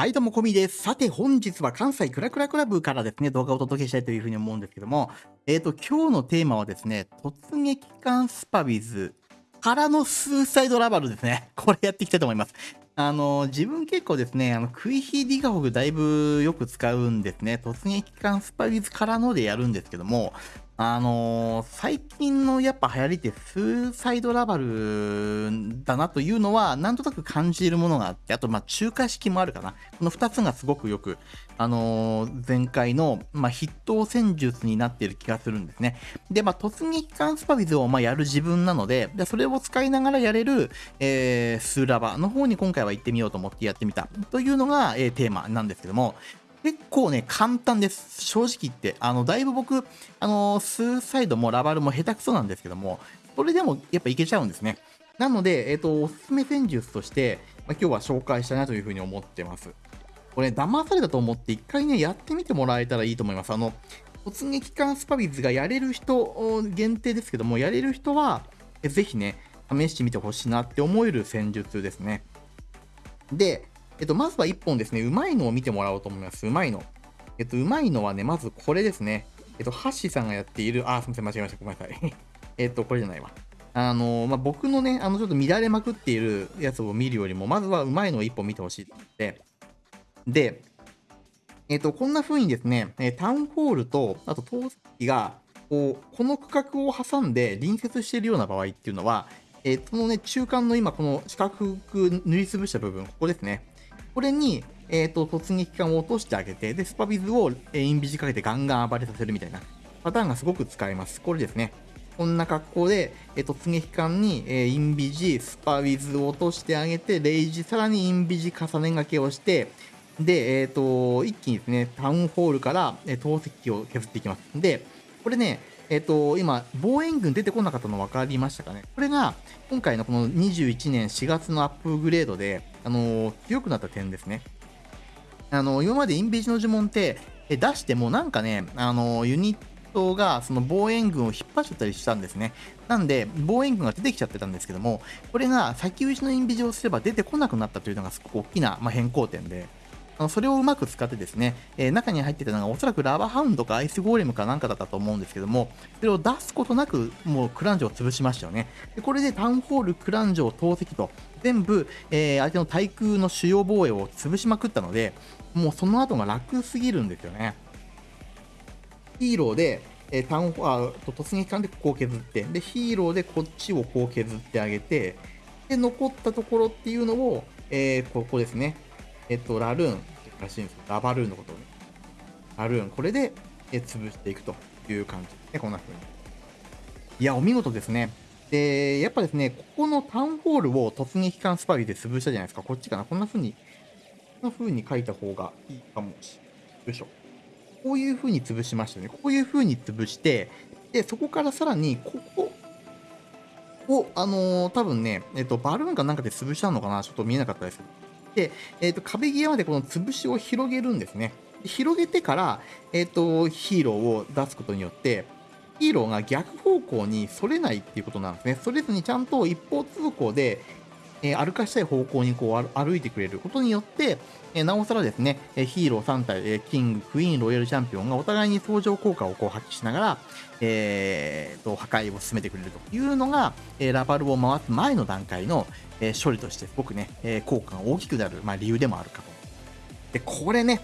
はい、どうも、こみです。さて、本日は関西クラクラクラブからですね、動画をお届けしたいというふうに思うんですけども、えっ、と、今日のテーマはですね、突撃艦スパビズからのスーサイドラバルですね。これやっていきたいと思います。あの、自分結構ですね、あの、クイヒーディガホグだいぶよく使うんですね。突撃艦スパビズからのでやるんですけども、あのー、最近のやっぱ流行りってスーサイドラバルだなというのはなんとなく感じるものがあって、あとまあ中華式もあるかな。この2つがすごくよく、あのー、前回のまあ筆頭戦術になっている気がするんですね。で、まあ突撃艦スパビズをまあやる自分なので、でそれを使いながらやれる、えー、スーラバの方に今回は行ってみようと思ってやってみたというのが、えー、テーマなんですけども、結構ね、簡単です。正直言って。あの、だいぶ僕、あの、スーサイドもラバルも下手くそなんですけども、それでもやっぱいけちゃうんですね。なので、えっ、ー、と、おすすめ戦術として、まあ、今日は紹介したいなというふうに思ってます。これ、騙されたと思って一回ね、やってみてもらえたらいいと思います。あの、突撃艦スパビズがやれる人限定ですけども、やれる人は、ぜひね、試してみてほしいなって思える戦術ですね。で、えっと、まずは1本ですね、うまいのを見てもらおうと思います。うまいの。えっと、うまいのはね、まずこれですね。えっと、ハッシーさんがやっている、あ、すみません、間違えました。ごめんなさい。えっと、これじゃないわ。あのまあ、僕のね、あの、ちょっと乱れまくっているやつを見るよりも、まずはうまいのを1本見てほしい。で、えっと、こんな風にですね、タウンホールと、あと、投石が、こう、この区画を挟んで隣接しているような場合っていうのは、えー、このね、中間の今、この四角く塗りつぶした部分、ここですね。これに、えっ、ー、と、突撃艦を落としてあげて、で、スパビズを、え、インビジかけてガンガン暴れさせるみたいなパターンがすごく使えます。これですね。こんな格好で、えー、突撃艦に、えー、インビジ、スパビズを落としてあげて、レイジ、さらにインビジ重ね掛けをして、で、えっ、ー、と、一気にですね、タウンホールから、えー、投石機を削っていきます。で、これね、えっ、ー、と、今、防衛軍出てこなかったの分かりましたかね？これが、今回のこの21年4月のアップグレードで、あの強くなった点ですね。あの今までインビジの呪文って出してもなんかね、あのユニットがその防衛軍を引っ張っちゃったりしたんですね。なんで、防衛軍が出てきちゃってたんですけども、これが先打ちのインビジをすれば出てこなくなったというのがすごく大きな、まあ、変更点で、あのそれをうまく使ってですね、えー、中に入ってたのがおそらくラバーハウンドかアイスゴーレムかなんかだったと思うんですけども、それを出すことなくもうクランジョを潰しましたよね。でこれでタウンホール、クランジョ、投石と全部、えー、相手の対空の主要防衛を潰しまくったので、もうその後が楽すぎるんですよね。ヒーローで、えー、タウンあ突撃艦でここを削って、で、ヒーローでこっちをこう削ってあげて、で、残ったところっていうのを、えー、ここですね。えっと、ラルーンらしいんですよラバルーンのことをね。ラルーン、これで、え潰していくという感じですね、こんな風に。いや、お見事ですね。で、やっぱですね、ここのタウンホールを突撃艦スパイで潰したじゃないですか。こっちかな。こんな風に、こんな風に書いた方がいいかもしれない。よいしょ。こういう風に潰しましたね。こういう風に潰して、で、そこからさらに、ここを、あのー、多分ね、えっ、と、バルーンかなんかで潰したのかなちょっと見えなかったですけど。で、え、ー、と、壁際までこの潰しを広げるんですね。広げてから、えっ、ー、と、ヒーローを出すことによって、ヒーローが逆方向に反れないっていうことなんですね。反れずにちゃんと一方通行で、え、歩かしたい方向にこう歩いてくれることによって、え、なおさらですね、え、ヒーロー3体、えキング、クイーン、ロイヤルチャンピオンがお互いに相乗効果をこう発揮しながら、えー、と破壊を進めてくれるというのが、えラバルを回す前の段階の、え処理としてすごくね、え効果が大きくなる、まあ、理由でもあるかと。で、これね、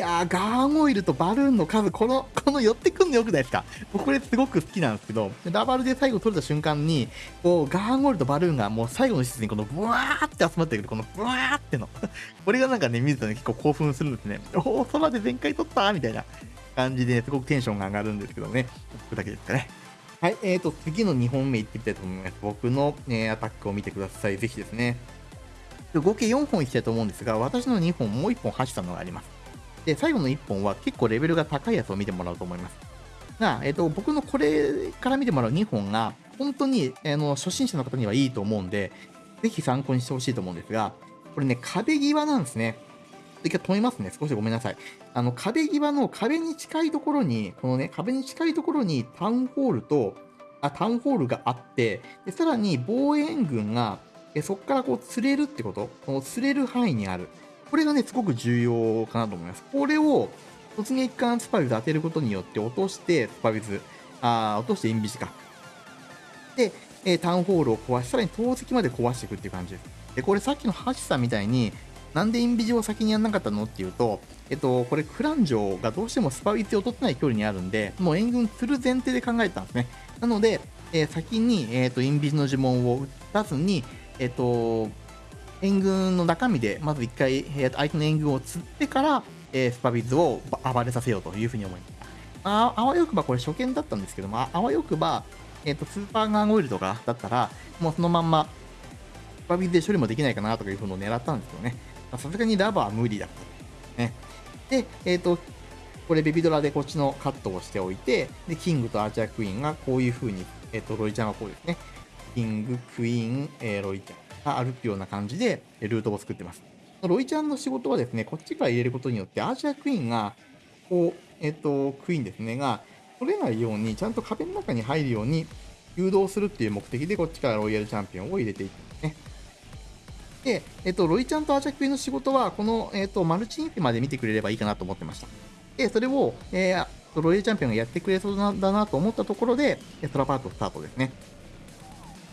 やー、ガーンオイルとバルーンの数、この、この寄ってくんのよくないですか？僕これすごく好きなんですけど、ラバルで最後取れた瞬間に、こう、ガーンオイルとバルーンがもう最後の施設にこのブワーって集まってくる、このブワーっての。これがなんかね、見るとね、結構興奮するんですね。おお、空で全開取ったみたいな感じで、すごくテンションが上がるんですけどね。僕だけですかね。はい、えーと、次の2本目いってみたいと思います。僕の、ね、アタックを見てください。ぜひですね。合計4本いきたいと思うんですが、私の2本、もう1本走ったのがあります。で、最後の1本は結構レベルが高いやつを見てもらうと思います。が、えっ、と、僕のこれから見てもらう2本が、本当に、あの初心者の方にはいいと思うんで、ぜひ参考にしてほしいと思うんですが、これね、壁際なんですね。一回止めますね。少しごめんなさい。あの、壁際の壁に近いところに、このね、壁に近いところにタウンホールと、あ、タウンホールがあって、でさらに防衛軍が、えそこからこう釣れるってこと、この釣れる範囲にある。これがね、すごく重要かなと思います。これを突撃艦スパビズ当てることによって落としてスパビズ、あ落としてインビジか。で、えー、タウンホールを壊し、さらに投石まで壊していくっていう感じです。で、これさっきのハシさんみたいに、なんでインビジを先にやんなかったのっていうと、えっと、これクラン城がどうしてもスパビズを取ってない距離にあるんで、もう援軍する前提で考えたんですね。なので、えー、先に、えーと、インビジの呪文を打たずに、えっ、ー、と、援軍の中身で、まず1回、えー、相手の援軍を釣ってから、えー、スパビズを暴れさせようというふうに思います。ああわよくばこれ初見だったんですけども、あわよくば、えっ、ー、と、スーパーガンオイルとかだったら、もうそのまんま、スパビズで処理もできないかなとかいうふうのを狙ったんですけどね。さすがにラバーは無理だった。ね。で、えっ、ー、と、これベビドラでこっちのカットをしておいて、で、キングとアーチャークイーンがこういう風に、えっ、ー、と、ロイちゃんはこうですね。キング、クイーン、えー、ロイちゃんが歩くような感じで、ルートを作ってます。ロイちゃんの仕事はですね、こっちから入れることによって、アーチャークイーンが、こう、えっ、と、クイーンですね、が、取れないように、ちゃんと壁の中に入るように誘導するっていう目的で、こっちからロイヤルチャンピオンを入れていくんですね。で、えっと、ロイちゃんとアーチャクイーンの仕事は、この、えっと、マルチインフィまで見てくれればいいかなと思ってました。で、それを、えー、ロイヤルチャンピオンがやってくれそうだなと思ったところで、トラパートスタートですね。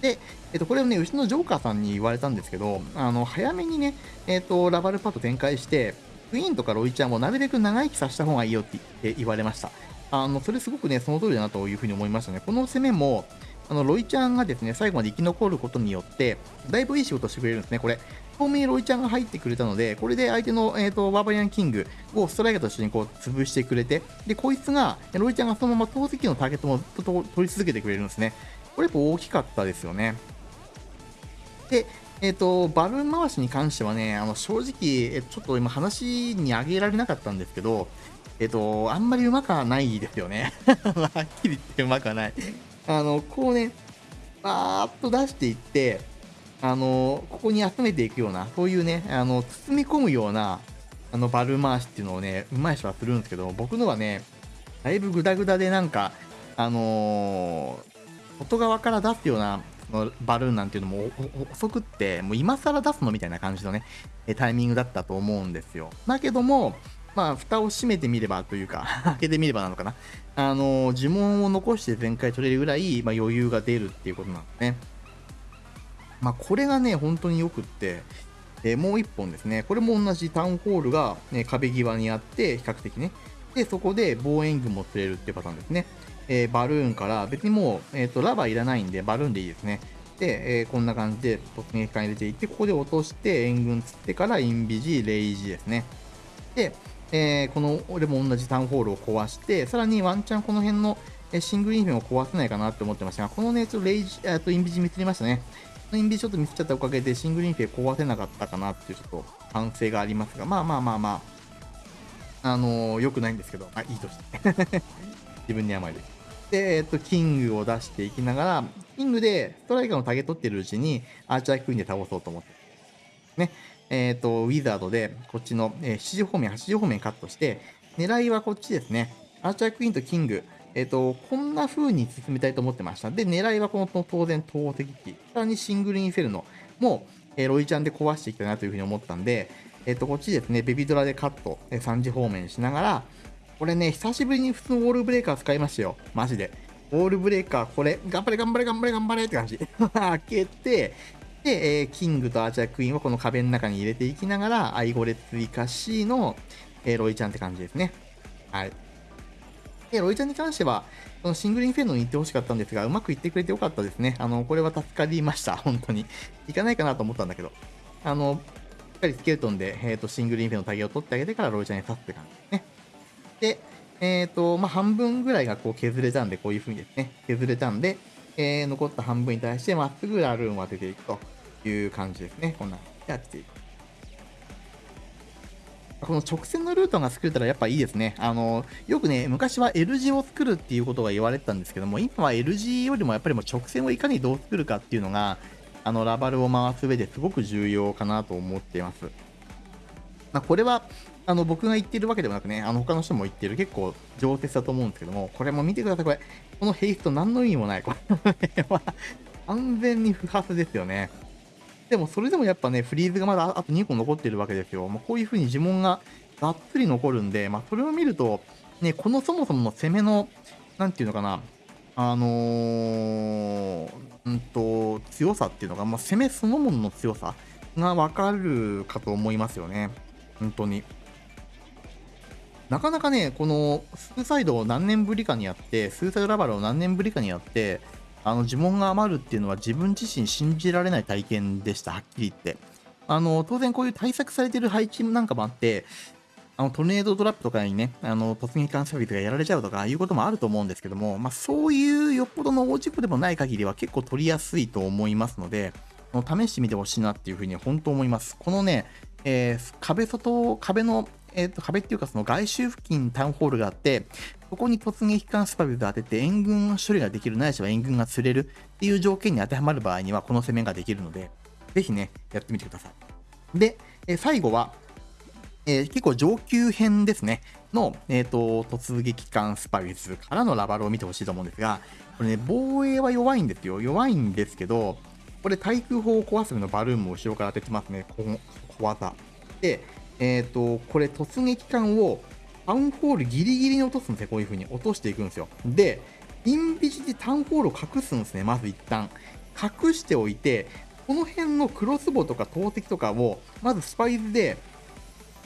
で、えっと、これをね、うちのジョーカーさんに言われたんですけど、あの、早めにね、えっと、ラバルパッド展開して、クイーンとかロイちゃんをなるべく長生きさせた方がいいよって言われました。あの、それすごくね、その通りだなというふうに思いましたね。この攻めも、あの、ロイちゃんがですね、最後まで生き残ることによって、だいぶいい仕事してくれるんですね、これ。透明ロイちゃんが入ってくれたので、これで相手の、えーと、バーバリアンキングをストライカーと一緒にこう潰してくれて、で、こいつが、ロイちゃんがそのまま投石機のターゲットも取り続けてくれるんですね。これやっぱ大きかったですよね。で、えっ、ー、と、バルーン回しに関してはね、あの正直、ちょっと今話に挙げられなかったんですけど、えっ、ー、と、あんまりうまくはないですよね。はっきり言ってうまくはない。あの、こうね、バーっと出していって、あの、ここに集めていくような、そういうね、あの、包み込むような、あの、バルーン回しっていうのをね、うまい人はするんですけど、僕のはね、だいぶグダグダでなんか、あのー、外側から出すようなのバルーンなんていうのも遅くって、もう今更出すのみたいな感じのね、タイミングだったと思うんですよ。だけども、まあ、蓋を閉めてみればというか 開けてみればなのかな。あの、呪文を残して全開取れるぐらい、まあ、余裕が出るっていうことなんですね。まあ、これがね、本当によくって、えー、もう1本ですね。これも同じタウンホールが、ね、壁際にあって、比較的ね。で、そこで望遠軍も釣れるっていうパターンですね。えー、バルーンから、別にもう、えっ、ー、と、ラバーいらないんで、バルーンでいいですね。で、えー、こんな感じで突撃艦入れていって、ここで落として、援軍釣ってからインビジ、レイジですね。で、えー、この、俺も同じタウンホールを壊して、さらにワンチャンこの辺のシングルインフェンを壊せないかなって思ってましたが、このね、ちょっとレイジ、えっとインビジ見つりましたね。インビジちょっと見つっちゃったおかげで、シングルインフェ壊せなかったかなっていうちょっと反省がありますが、まあまあまあまあ、あのー、良くないんですけど、あいいとして。自分に甘いです。で、えっと、キングを出していきながら、キングでストライカーのタゲ取ってるうちに、アーチャークイーンで倒そうと思って。ね。えっ、ー、と、ウィザードで、こっちの、えー、7時方面、8時方面カットして、狙いはこっちですね。アーチャークイーンとキング、えっ、ー、と、こんな風に進めたいと思ってました。で、狙いはこの当然、投石機。さらにシングルインフェルノも、えー、ロイちゃんで壊していきたいなという風に思ったんで、えっ、と、こっちですね、ベビドラでカット、え3時方面しながら、これね、久しぶりに普通のウォールブレーカー使いましたよ。マジで。ウォールブレーカー、これ、頑張れ頑張れ頑張れ頑張れって感じ。開けて、で、えー、キングとアーチャークイーンをこの壁の中に入れていきながら、アイゴレ追加 C の、えー、ロイちゃんって感じですね。はい。で、ロイちゃんに関しては、このシングルインフェンノに行ってほしかったんですが、うまくいってくれてよかったですね。あの、これは助かりました。本当に。行かないかなと思ったんだけど。あの、しっかりスケルトンで、えーと、シングルインフェのタゲを取ってあげてからロイちゃんに刺すって感じですね。で、えっ、ー、と、まあ、半分ぐらいがこう削れたんで、こういう風にですね、削れたんで、えー、残った半分に対してまっすぐラルーンを当てていくと。いう感じですね。こんな感じでやっていく。この直線のルートが作れたらやっぱいいですね。あの、よくね、昔は L 字を作るっていうことが言われてたんですけども、今は L 字よりもやっぱりもう直線をいかにどう作るかっていうのが、あの、ラバルを回す上ですごく重要かなと思っています。まあ、これは、あの、僕が言ってるわけでもなくね、あの、他の人も言ってる結構上手だと思うんですけども、これも見てください、これ。このヘイスト何の意味もない。これは完全に不発ですよね。でもそれでもやっぱね、フリーズがまだあと2個残ってるわけですよ。まあ、こういう風に呪文ががっつり残るんで、まあ、それを見ると、ね、このそもそもの攻めの、なんていうのかな、あのー、うんと、強さっていうのが、まあ、攻めそのものの強さがわかるかと思いますよね。本当に。なかなかね、このスーサイドを何年ぶりかにやって、スーサイドラバルを何年ぶりかにやって、あの呪文が余るっていうのは自分自身信じられない体験でした、はっきり言って。あの当然こういう対策されてる配置なんかもあって、あのトルネードトラップとかにね、あの突撃艦サービスがやられちゃうとかいうこともあると思うんですけども、まあ、そういうよっぽどの大事故でもない限りは結構取りやすいと思いますので、試してみてほしいなっていうふうに本当思います。このね、えー、壁外、壁のえーと、壁っていうかその外周付近にタウンホールがあって、そこに突撃艦スパビルが当てて援軍処理ができる、ないしは援軍が釣れるっていう条件に当てはまる場合には、この攻めができるので、ぜひね、やってみてください。で、えー、最後は、えー、結構上級編ですね、の、えーと、突撃艦スパビスからのラバルを見てほしいと思うんですが、これね、防衛は弱いんですよ。弱いんですけど、これ対空砲を壊すためのバルーンも後ろから当ててますね、この小技。で、えっ、ー、と、これ突撃艦をタウンホールギリギリに落とすんですね。こういう風に落としていくんですよ。で、インビジでタウンホールを隠すんですね。まず一旦。隠しておいて、この辺のクロスボとか投石とかを、まずスパイズで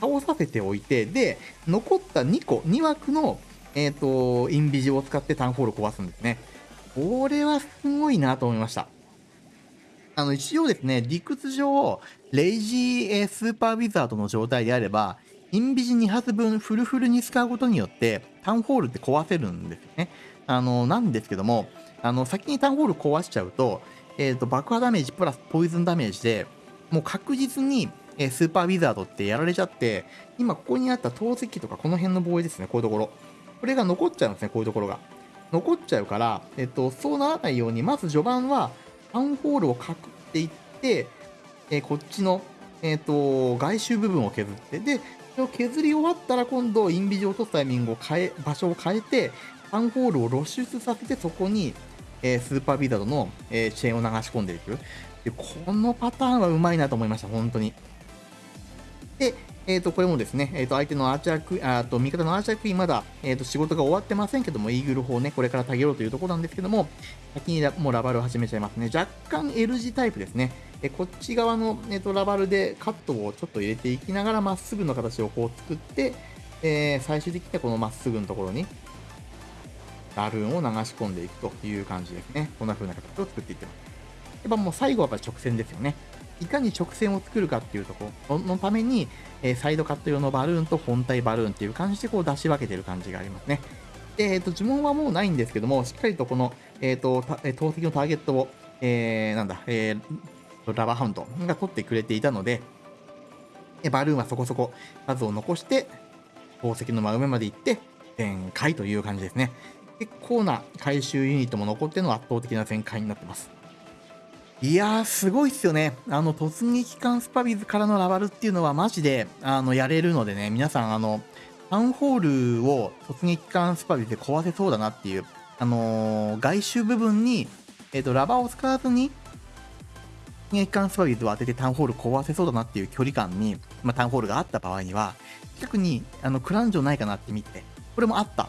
倒させておいて、で、残った2個、2枠の、えっ、ー、と、インビジを使ってタウンホールを壊すんですね。これはすごいなと思いました。あの、一応ですね、理屈上、レイジースーパーウィザードの状態であれば、インビジ2発分フルフルに使うことによって、タウンホールって壊せるんですよね。あの、なんですけども、あの、先にタウンホール壊しちゃうと、えっ、ー、と、爆破ダメージプラスポイズンダメージで、もう確実に、え、スーパーウィザードってやられちゃって、今ここにあった投石とかこの辺の防衛ですね、こういうところ。これが残っちゃうんですね、こういうところが。残っちゃうから、えっと、そうならないように、まず序盤は、タンホールをかくっていって、えー、こっちの、えーと、外周部分を削って、で、それを削り終わったら今度、インビジを落とすタイミングを変え、場所を変えて、タンホールを露出させて、そこに、えー、スーパービザードの、えー、チェーンを流し込んでいく。でこのパターンはうまいなと思いました、本当に。で、えっ、ー、と、これもですね、えっ、ー、と、相手のアーチャークイーン、あと、味方のアーチャークイーン、まだ、えっ、ー、と、仕事が終わってませんけども、イーグル砲ね、これからたげろうというところなんですけども、先にもうラバルを始めちゃいますね。若干 L 字タイプですね。えこっち側の、えっとラバルでカットをちょっと入れていきながら、まっすぐの形をこう作って、え最終的にはこのまっすぐのところに、バルーンを流し込んでいくという感じですね。こんな風な形を作っていってます。やっぱもう最後はやっぱ直線ですよね。いかに直線を作るかっていうところのために、えサイドカット用のバルーンと本体バルーンっていう感じでこう出し分けてる感じがありますね。で、えっ、ー、と、呪文はもうないんですけども、しっかりとこの、えっ、ー、と、投石のターゲットを、えー、なんだ、えー、ラバーハウンドが取ってくれていたので、バルーンはそこそこ数を残して、宝石の真上まで行って、全開という感じですね。結構な回収ユニットも残っての圧倒的な全開になってます。いやー、すごいっすよね。あの、突撃艦スパビズからのラバルっていうのはマジで、あの、やれるのでね、皆さん、あの、タウンホールを突撃艦スパビズで壊せそうだなっていう、あのー、外周部分に、えっ、ー、と、ラバーを使わずに、突撃艦スパビズを当ててタウンホール壊せそうだなっていう距離感に、まあ、タウンホールがあった場合には、近くに、あの、クランジョないかなって見て、これもあった。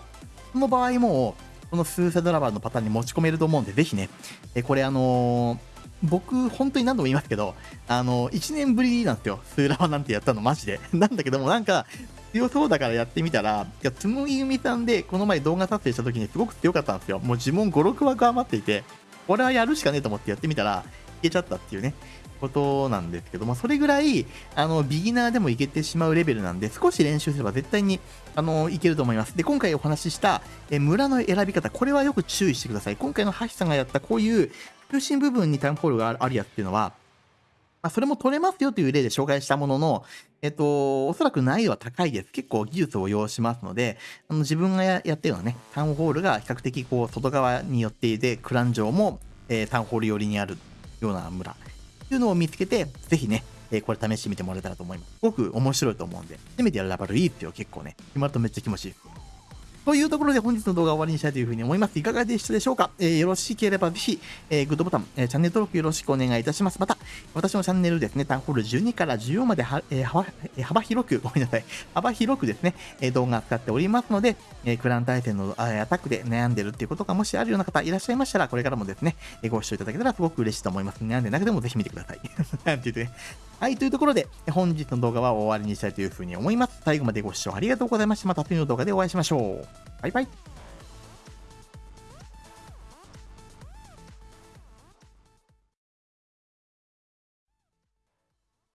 その場合も、このスーサドラバーのパターンに持ち込めると思うんで、ぜひね、えこれあのー僕、本当に何度も言いますけど、あの、1年ぶりなんですよ。スーラワなんてやったの、マジで。なんだけども、なんか、強そうだからやってみたら、いや、つむぎゆみさんで、この前動画撮影した時にすごく強かったんですよ。もう呪文5、6枠余っていて、これはやるしかねえと思ってやってみたら、いけちゃったっていうね、ことなんですけども、それぐらい、あの、ビギナーでもいけてしまうレベルなんで、少し練習すれば絶対に、あの、いけると思います。で、今回お話しした、え村の選び方、これはよく注意してください。今回のハシさんがやったこういう中心部分にタウンホールがあるやつっていうのは、まあ、それも取れますよという例で紹介したものの、えっと、おそらく難易度は高いです。結構技術を要しますので、あの自分がやってるようなね、タウンホールが比較的こう外側に寄っていて、クラン城も、えー、タウンホール寄りにあるような村っていうのを見つけて、ぜひね、えー、これ試してみてもらえたらと思います。すごく面白いと思うんで、初めてやるラバルいいですよ、結構ね。今とめっちゃ気持ちいい。というところで本日の動画を終わりにしたいというふうに思います。いかがでしたでしょうか、えー、よろしければぜひ、えー、グッドボタン、えー、チャンネル登録よろしくお願いいたします。また、私のチャンネルですね、タウンホール12から14までは、えー、幅幅広く、ごめんなさい、幅広くですね、え動画を使っておりますので、えクラン対戦のアタックで悩んでるっていうことがもしあるような方いらっしゃいましたら、これからもですねえ、ご視聴いただけたらすごく嬉しいと思います。悩んでなくてもぜひ見てください。なんて言ってね。はい、というところで、本日の動画は終わりにしたいというふうに思います。最後までご視聴ありがとうございました。また次の動画でお会いしましょう。バイバイ。